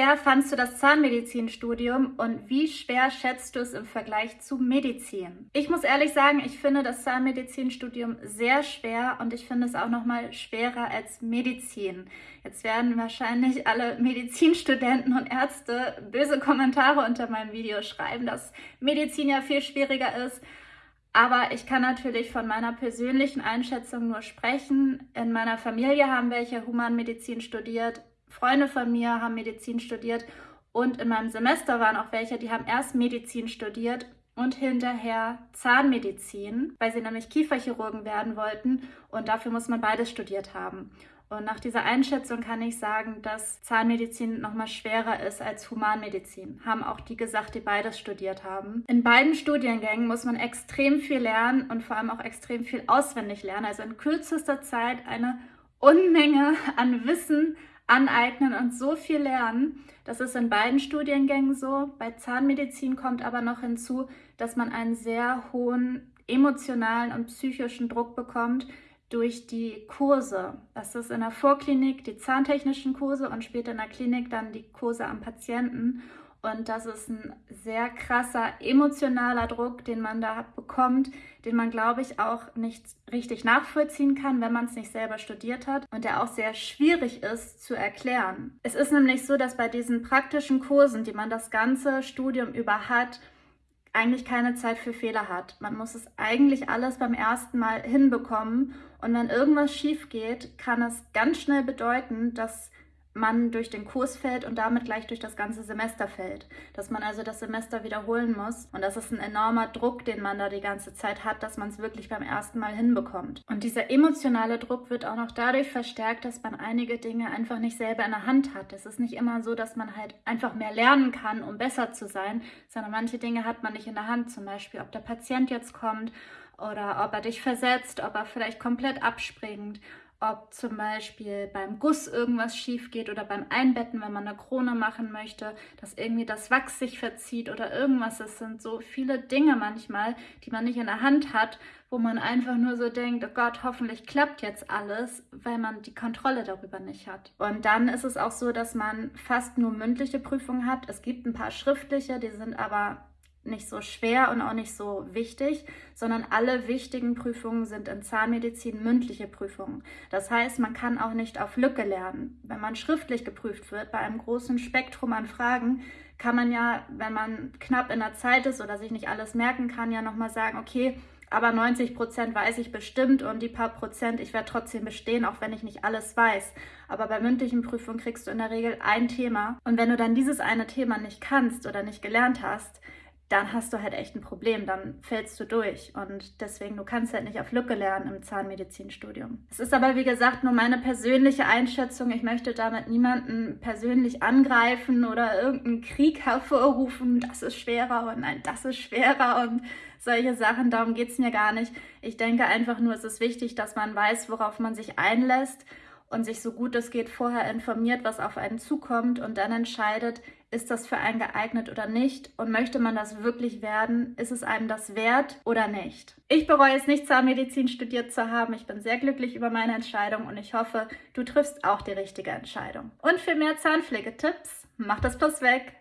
schwer fandst du das Zahnmedizinstudium und wie schwer schätzt du es im Vergleich zu Medizin? Ich muss ehrlich sagen, ich finde das Zahnmedizinstudium sehr schwer und ich finde es auch noch mal schwerer als Medizin. Jetzt werden wahrscheinlich alle Medizinstudenten und Ärzte böse Kommentare unter meinem Video schreiben, dass Medizin ja viel schwieriger ist. Aber ich kann natürlich von meiner persönlichen Einschätzung nur sprechen. In meiner Familie haben welche Humanmedizin studiert. Freunde von mir haben Medizin studiert. Und in meinem Semester waren auch welche, die haben erst Medizin studiert und hinterher Zahnmedizin, weil sie nämlich Kieferchirurgen werden wollten. Und dafür muss man beides studiert haben. Und nach dieser Einschätzung kann ich sagen, dass Zahnmedizin noch mal schwerer ist als Humanmedizin. Haben auch die gesagt, die beides studiert haben. In beiden Studiengängen muss man extrem viel lernen und vor allem auch extrem viel auswendig lernen. Also in kürzester Zeit eine Unmenge an Wissen aneignen und so viel lernen. Das ist in beiden Studiengängen so. Bei Zahnmedizin kommt aber noch hinzu, dass man einen sehr hohen emotionalen und psychischen Druck bekommt, durch die Kurse. Das ist in der Vorklinik die zahntechnischen Kurse und später in der Klinik dann die Kurse am Patienten. Und das ist ein sehr krasser emotionaler Druck, den man da bekommt, den man, glaube ich, auch nicht richtig nachvollziehen kann, wenn man es nicht selber studiert hat und der auch sehr schwierig ist zu erklären. Es ist nämlich so, dass bei diesen praktischen Kursen, die man das ganze Studium über hat, eigentlich keine Zeit für Fehler hat. Man muss es eigentlich alles beim ersten Mal hinbekommen und wenn irgendwas schief geht, kann es ganz schnell bedeuten, dass man durch den Kurs fällt und damit gleich durch das ganze Semester fällt. Dass man also das Semester wiederholen muss. Und das ist ein enormer Druck, den man da die ganze Zeit hat, dass man es wirklich beim ersten Mal hinbekommt. Und dieser emotionale Druck wird auch noch dadurch verstärkt, dass man einige Dinge einfach nicht selber in der Hand hat. Es ist nicht immer so, dass man halt einfach mehr lernen kann, um besser zu sein, sondern manche Dinge hat man nicht in der Hand. Zum Beispiel, ob der Patient jetzt kommt oder ob er dich versetzt, ob er vielleicht komplett abspringt ob zum Beispiel beim Guss irgendwas schief geht oder beim Einbetten, wenn man eine Krone machen möchte, dass irgendwie das Wachs sich verzieht oder irgendwas. Es sind so viele Dinge manchmal, die man nicht in der Hand hat, wo man einfach nur so denkt, oh Gott, hoffentlich klappt jetzt alles, weil man die Kontrolle darüber nicht hat. Und dann ist es auch so, dass man fast nur mündliche Prüfungen hat. Es gibt ein paar schriftliche, die sind aber nicht so schwer und auch nicht so wichtig, sondern alle wichtigen Prüfungen sind in Zahnmedizin mündliche Prüfungen. Das heißt, man kann auch nicht auf Lücke lernen. Wenn man schriftlich geprüft wird, bei einem großen Spektrum an Fragen, kann man ja, wenn man knapp in der Zeit ist oder sich nicht alles merken kann, ja nochmal sagen, okay, aber 90 Prozent weiß ich bestimmt und die paar Prozent, ich werde trotzdem bestehen, auch wenn ich nicht alles weiß. Aber bei mündlichen Prüfungen kriegst du in der Regel ein Thema. Und wenn du dann dieses eine Thema nicht kannst oder nicht gelernt hast, dann hast du halt echt ein Problem, dann fällst du durch. Und deswegen, du kannst halt nicht auf Lücke lernen im Zahnmedizinstudium. Es ist aber, wie gesagt, nur meine persönliche Einschätzung. Ich möchte damit niemanden persönlich angreifen oder irgendeinen Krieg hervorrufen. Das ist schwerer und nein, das ist schwerer und solche Sachen. Darum geht es mir gar nicht. Ich denke einfach nur, es ist wichtig, dass man weiß, worauf man sich einlässt und sich so gut es geht vorher informiert, was auf einen zukommt und dann entscheidet, ist das für einen geeignet oder nicht und möchte man das wirklich werden, ist es einem das wert oder nicht. Ich bereue es nicht, Zahnmedizin studiert zu haben. Ich bin sehr glücklich über meine Entscheidung und ich hoffe, du triffst auch die richtige Entscheidung. Und für mehr Zahnpflegetipps, mach das Plus weg!